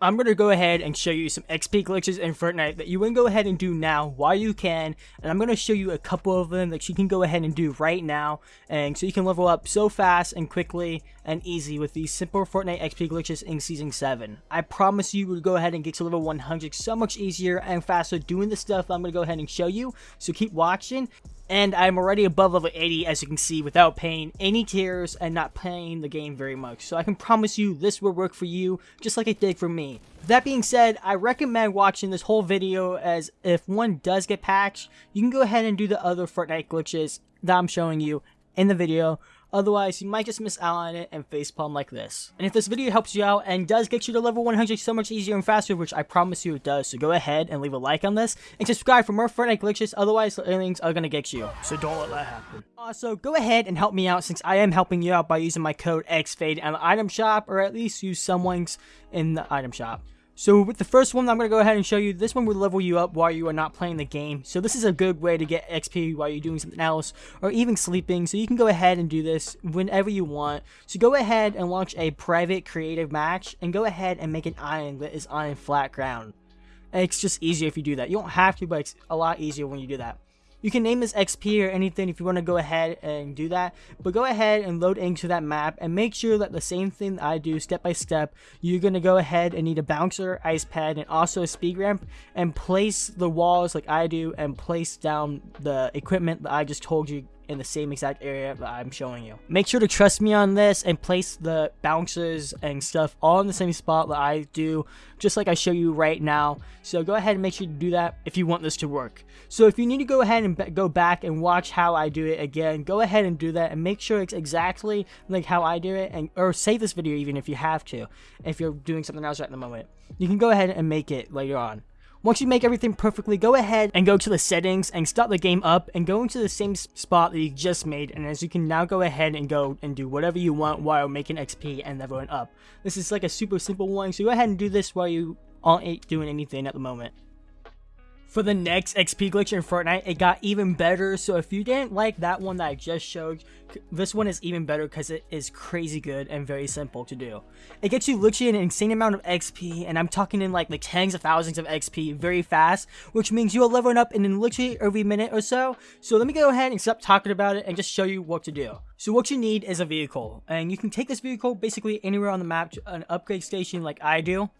I'm going to go ahead and show you some XP glitches in Fortnite that you can go ahead and do now while you can. And I'm going to show you a couple of them that you can go ahead and do right now. And so you can level up so fast and quickly and easy with these simple Fortnite XP glitches in Season 7. I promise you will go ahead and get to level 100 so much easier and faster doing the stuff I'm going to go ahead and show you. So keep watching and I'm already above level 80 as you can see without paying any tiers and not playing the game very much. So I can promise you this will work for you just like it did for me. That being said, I recommend watching this whole video as if one does get patched, you can go ahead and do the other Fortnite glitches that I'm showing you in the video Otherwise, you might just miss out on it and facepalm like this. And if this video helps you out and does get you to level 100 so much easier and faster, which I promise you it does, so go ahead and leave a like on this and subscribe for more Fortnite glitches, otherwise the aliens are gonna get you. So don't let that happen. Uh, also, go ahead and help me out since I am helping you out by using my code XFADE in the item shop, or at least use someone's in the item shop. So with the first one, I'm going to go ahead and show you. This one will level you up while you are not playing the game. So this is a good way to get XP while you're doing something else or even sleeping. So you can go ahead and do this whenever you want. So go ahead and launch a private creative match and go ahead and make an island that is on flat ground. And it's just easier if you do that. You don't have to, but it's a lot easier when you do that. You can name this XP or anything if you want to go ahead and do that, but go ahead and load into that map and make sure that the same thing that I do step by step, you're going to go ahead and need a bouncer, ice pad, and also a speed ramp and place the walls like I do and place down the equipment that I just told you in the same exact area that I'm showing you. Make sure to trust me on this and place the bouncers and stuff all in the same spot that I do, just like I show you right now. So go ahead and make sure to do that if you want this to work. So if you need to go ahead and go back and watch how I do it again, go ahead and do that and make sure it's exactly like how I do it and or save this video even if you have to, if you're doing something else right at the moment. You can go ahead and make it later on. Once you make everything perfectly, go ahead and go to the settings and start the game up and go into the same spot that you just made. And as you can now go ahead and go and do whatever you want while making XP and leveling up. This is like a super simple one, so go ahead and do this while you aren't doing anything at the moment for the next XP glitch in Fortnite, it got even better. So if you didn't like that one that I just showed, this one is even better because it is crazy good and very simple to do. It gets you literally an insane amount of XP, and I'm talking in like the tens of thousands of XP very fast, which means you are leveling up in literally every minute or so. So let me go ahead and stop talking about it and just show you what to do. So what you need is a vehicle, and you can take this vehicle basically anywhere on the map to an upgrade station like I do.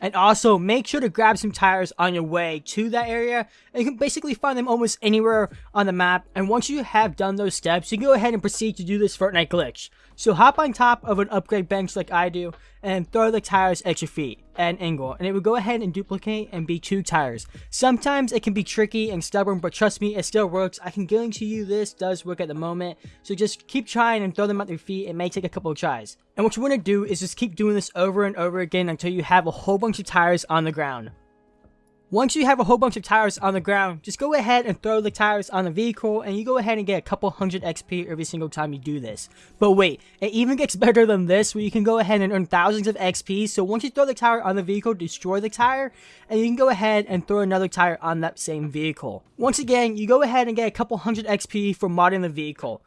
And also, make sure to grab some tires on your way to that area. And you can basically find them almost anywhere on the map. And once you have done those steps, you can go ahead and proceed to do this Fortnite glitch. So hop on top of an upgrade bench like I do, and throw the tires at your feet at an angle, and it will go ahead and duplicate and be two tires. Sometimes it can be tricky and stubborn, but trust me, it still works. I can guarantee you this does work at the moment, so just keep trying and throw them at your feet. It may take a couple of tries. And what you want to do is just keep doing this over and over again until you have a whole bunch of tires on the ground. Once you have a whole bunch of tires on the ground, just go ahead and throw the tires on the vehicle and you go ahead and get a couple hundred XP every single time you do this. But wait, it even gets better than this where you can go ahead and earn thousands of XP. So once you throw the tire on the vehicle, destroy the tire and you can go ahead and throw another tire on that same vehicle. Once again, you go ahead and get a couple hundred XP for modding the vehicle.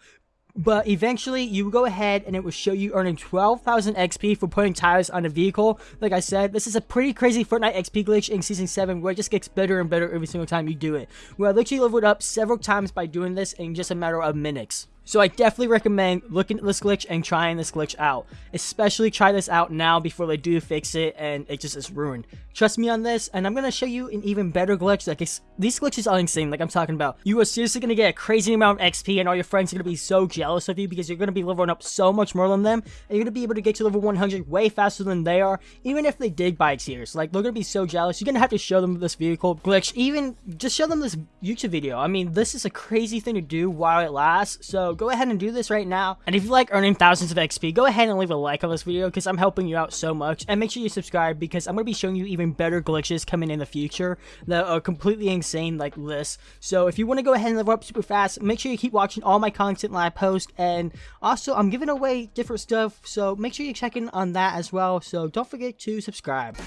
But eventually, you go ahead and it will show you earning 12,000 XP for putting tires on a vehicle. Like I said, this is a pretty crazy Fortnite XP glitch in Season 7 where it just gets better and better every single time you do it. Where I literally leveled up several times by doing this in just a matter of minutes. So I definitely recommend looking at this glitch and trying this glitch out. Especially try this out now before they do fix it and it just is ruined. Trust me on this, and I'm going to show you an even better glitch. Like These glitches are insane, like I'm talking about. You are seriously going to get a crazy amount of XP and all your friends are going to be so jealous of you because you're going to be leveling up so much more than them. And you're going to be able to get to level 100 way faster than they are, even if they did buy tiers. Like, they're going to be so jealous. You're going to have to show them this vehicle glitch. Even, just show them this YouTube video. I mean, this is a crazy thing to do while it lasts. So go ahead and do this right now. And if you like earning thousands of XP, go ahead and leave a like on this video because I'm helping you out so much. And make sure you subscribe because I'm going to be showing you even better glitches coming in the future that are completely insane like this. So if you want to go ahead and level up super fast, make sure you keep watching all my content that I post. And also, I'm giving away different stuff, so make sure you check in on that as well. So don't forget to subscribe.